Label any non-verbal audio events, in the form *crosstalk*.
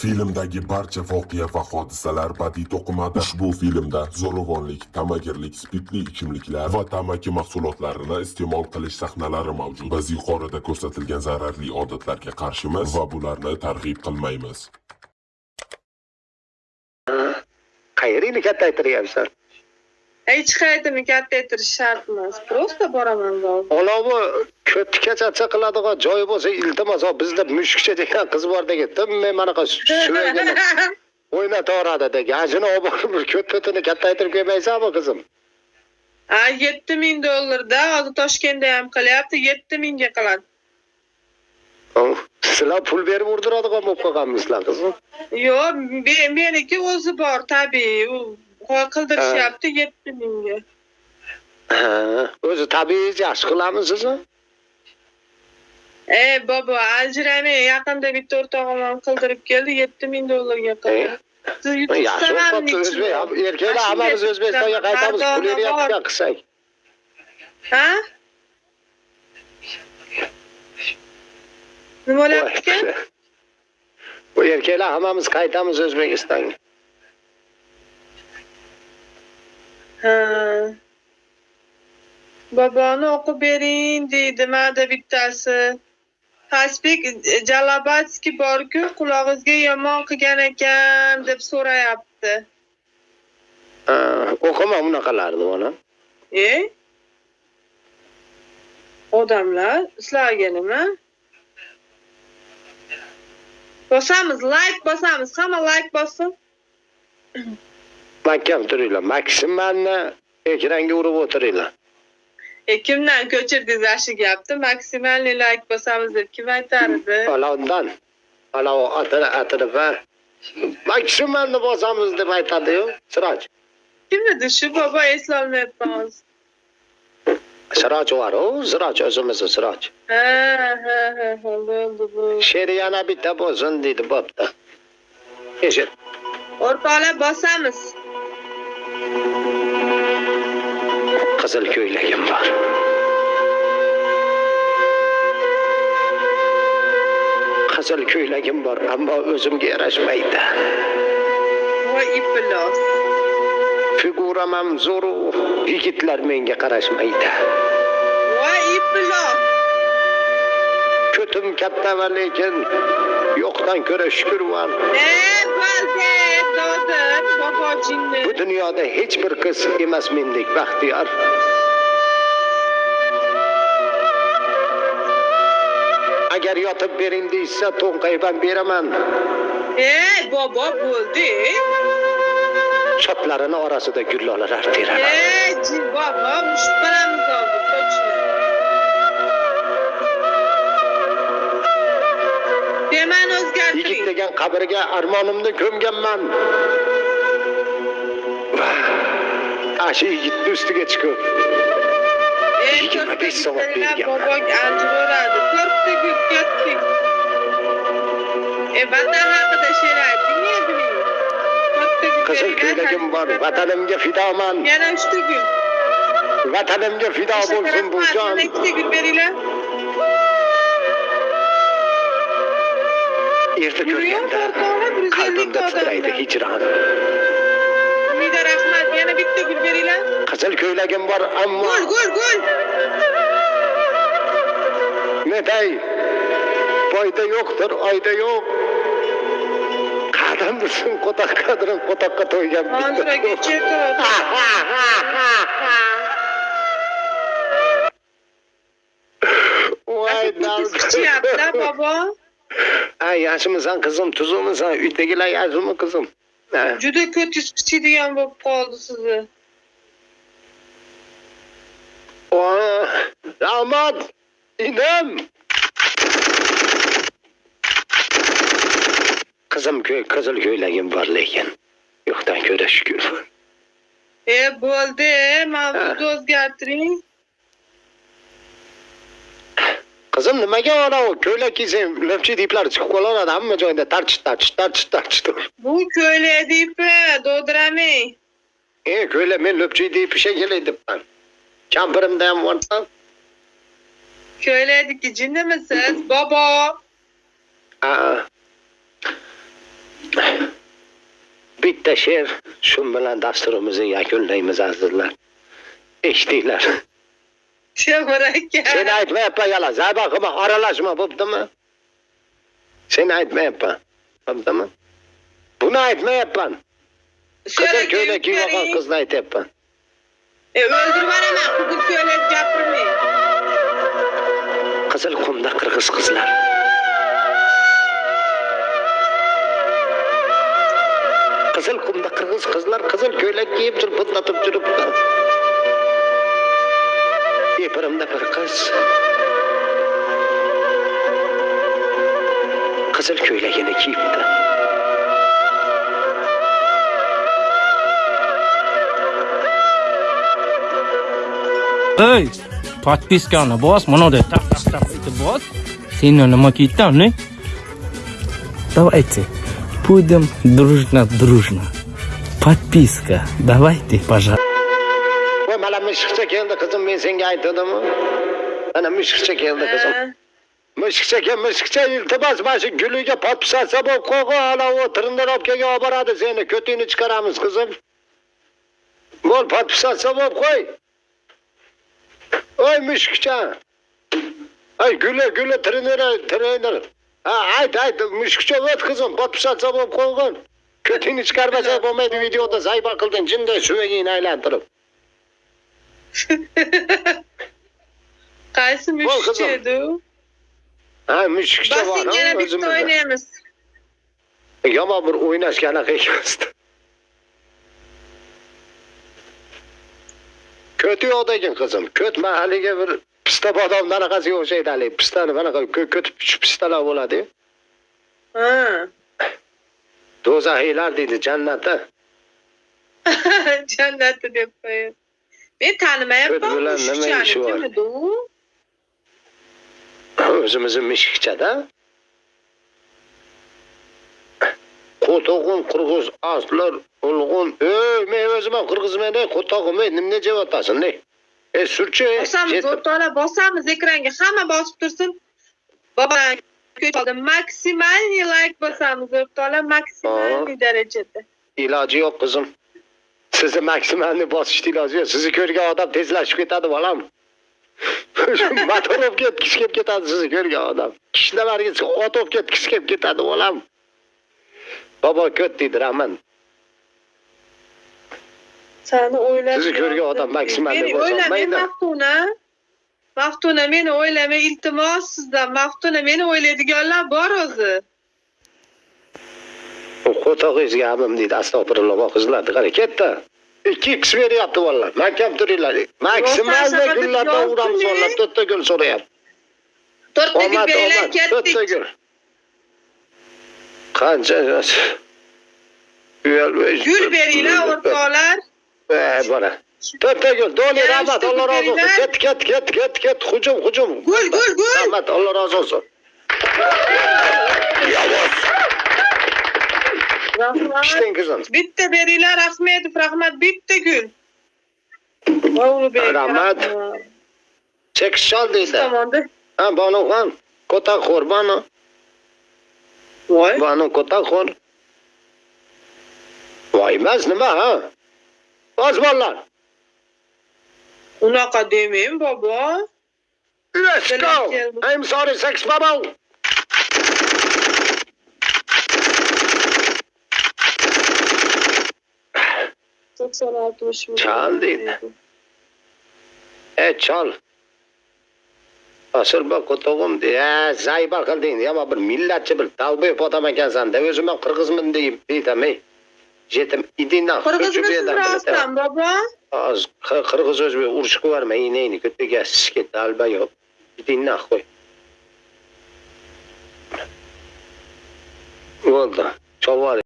Filmdagi barcha voqea va hodisalar badiiy to'qimada. Ushbu filmda zo'ravonlik, tamagirlik, spirtli ichimliklar va tamaki mahsulotlarini iste'mol qilish sahnalari mavjud. Biz yuqorida ko'rsatilgan zararli odatlarga qarshimiz va bularni targ'ib qilmaymiz. qayeringni kattaytiryapsan hech qayerni kattaytirish shart emas просто boraman zalga anavi ko'tikachacha qiladigan joyi bo'lsa iltimos bizda mushukcha degan qiz bor degan men manaqa suvagini *laughs* o'ynataveradi degan ajini olib borib bir ko't ko'tini kattaytirib kelmaysanmi qizim? Ha yetti ming dollarda hozir toshkentda ham qilyapti yetti mingga qiladi sizlar pul berib urdiradigan bo'lib qolganmisizlar qizim? Yo'q me- meniki o'zi bor tabiiy Akıldır şey ee, yaptı, yetti minge. Özü tabii aşkılar mısınız? E baba, acirane yakında bir tortağım kıldırıp geldi, yetti min dolar yakında. Yaxşı, qo'ptiriz be. Erkaklar hammamiz O'zbekistonga qaytamiz, pulini yo'qdan qilsak. Ha? Nima bo'lyapti? Bu *laughs* erkaklar hammamiz qaytamiz O'zbekistonga. Boboni o'qib bering deydi mada bittasi. Tasbek jalabatskiy borku qulog'ingizga yomon qilgan ekan deb so'rayapti. Ha, o'qima unaqalarni ona e? Odamlar sizlarga nima bosamiz layk bosamiz. Hamma layk bossin mahkam turinglar maksimalni ekranga urib o'tiringlar e kimdan ko'chirdingiz yaxshi gapni maksimalniy layk bosamiz deb kim aytardi palovdan palov atini atini va maksimalni bosamiz deb aytadiyu siroj kim edi shu bobo eslolmayapman hozir siroj boru siroj o'zimizni siroj she'ri yana bitta bo'lsin deydi bo'pti eshit o'rtoqlar bosamiz qizil ko'ylagim bor. Qizil ko'ylagim bor ammo o'zimga yarashmaydi. Voy ipilos figuram ham zo'ru yigitlar menga qarashmaydi. Voy ko'tim katta ve lekin yoktan köre şükür var. Bu dünyada hiçbir kız emas mendik bahtiyar. Agar yotib bering deysa, to'nqayban beraman. E, bobo bo'ldi. Shotlarini orasida gullolar teraman. E, bobo, mushuk bilan qoldi. Yigit o'zgartiring degan qabrga armonimni ko'mganman shu yigitni ustiga chiqib yigirma besh soat bergan. bobong anjivoradi to'rtta gul ketdik e vatan haqida she'r to'rtta gul qizil ko'ylagim bor vatanimga fidoman yana uchta gul vatanimga fido bo'lsin bu jon ikkita gul beringlar erta ko'rganda qalbimda titraydi hijron umida rahmat yana bitta gul beringlar qizil ko'ylagim bor ammo gul gul gul netay boyda yo'qdir oyda yo'q qadam bilsin qo'toq qadrin qo'toqqa to'ygan voy ichyaptilar bobo Ha yaşımızdan kızım, tuzumuzdan, ütekiler yaşımı kızım. Cüde kötü şey diyen bu pahalı sizi. Oha, damat, inem. Kızım köy, kızıl köylüğüm var lekin. Yoktan köre şükür. E, buldu, mavi doz getirin. Qizim nimaga anavi ko'ylak kiysang lipchi diplar chiqib qolaveradi hamma joyda tarch tarch tarch tarch bu ko'ylak deypi dovdiramang e ko'ylak men lipchi dip shekilli debman. Kampirimda ham borsa ko'ylakniki jinnimisiz bobo? Bitta she'r shu bilan dasturimizni yakunlaymiz azizlar. Eshitdinglar Şey Çömürek. Sen etme yapma yalan. Sen bakma aralaşma babda mı? Sen etme yapma. Babda mı? Buna etme yapma. E, kızın köyüne kim yapan kızına et yapma. E özür var ama bugün köyle yapırmayın. Kızıl kumda kırgız kızlar. Kızıl kumda kırgız kızlar kızıl köylek giyip durup pıtlatıp durup epirimda bir qiz qizil ko'ylagini kiyibdi Ey, подписканы bos, mana так так так etib bos. Seni nima kiydan, ne? Давайте будем дружно дружно. Подписка. Давайте, пожалуйста. mışık çekiyordu kızım ben sen ayıtladı mı? Ana mışık çekiyordu kızım. Mışık çeke mışık çeke iltibas başı gülüge patpısa sabah koku ala o tırından opkege obaradı seni kötüyünü çıkaramız kızım. Bol patpısa sabah koy. Oy mışık. Ay güle güle trenere trenere. Ha haydi haydi müşkçe öt kızım. Batmışat sabah koygun. Kötünü çıkarmasak bu medya videoda zayıf akıldın. Cinde süveyi inaylandırıp. Qaysi mushukcha edi u? ha mushukcha bor yana bitta o'ynaymiz yomon bir o'ynashga anaqa emasdi ko'ti yo'qdagin qizim ko't man haligi bir pista bodomni anaqasiga o'xshaydi haligi pistani bunaqa ko- ko'tib shu pistalar bo'ladi ha. Do'zaxiylar deydi jannatda *laughs* jannati deb qo'yib men tanimayapman bilan nima ishi bor? kim edi u o'zimizni mushukchada qo'tog'un qirg'iz aslar ulg'un ey men o'zim ham qirg'izman ey qo'tog'im ey nima javotasan ey ey surchi bosamiz o'rtoqlar bosamiz ekranga hamma bosib tursin bobodan maksimalniy layk bosamiz o'rtoqlar maksimalniy darajada iloji yo'q qizim sizni maksimalni bosishni iloji yo'q. Sizni ko'rgan odam tezlashib ketadi bolam. Motor olib ketgisi kelib ketadi sizni ko'rgan odam. Kishnalariga ot olib ketgisi kelib ketadi bolam. Bobo ko't deydi rahmat sani o'ylab Sizni ko'rgan odam maksimalniy meni bo'lsa o'ylama olmaydi. maftuna. Maftuna meni o'ylama iltimos sizdan maftuna meni o'ylaydiganlar bor o'zi. Qo'tog'ingizga abim deydi. Astag'firulloh qizlarni qara ketdi ikki x beryapti bolalar mahkam turinglar maksimalda gullardan uramiz bolalar to'rtta gul so'rayapti to'rtta gul beringlar to'rtta ketdik gul qancha gul beringlar o'rtoqlar Ey bola. To'rtta gul. Doli rahmat. Alloh olsun. beringlar. Ket ket ket ket ket. Hücum hücum. Gul, gul, gul. Rahmat. Allah razı olsun. Yavaş. Rahmat Piştin kızım. bitta beringlar rahmetov rahmat bitta gul Rahmat. Çal deydi. tomonda Ha banu han. Kota xor banu. voy Banu kota xor. Voy emas nima ha? Oz bolalar. unaqa demang bobo Let's go. I'm sorry sex bubble. To'qson oltmish ming Chal deydi. E chal. Asıl bak kotog'im de, ha, zayba qilding, yomon bir millatchi bir dalboy odam ekansan-da, o'zim ham qirg'izman deyib deydim, ey. Jetim idingdan qirg'izmisiz rostdan bobo Az qirg'iz o'zbek urushib yuborma, inayni ko'tiga sishga dalba yo'q. Idingdan qo'y. Bo'ldi. Cholvor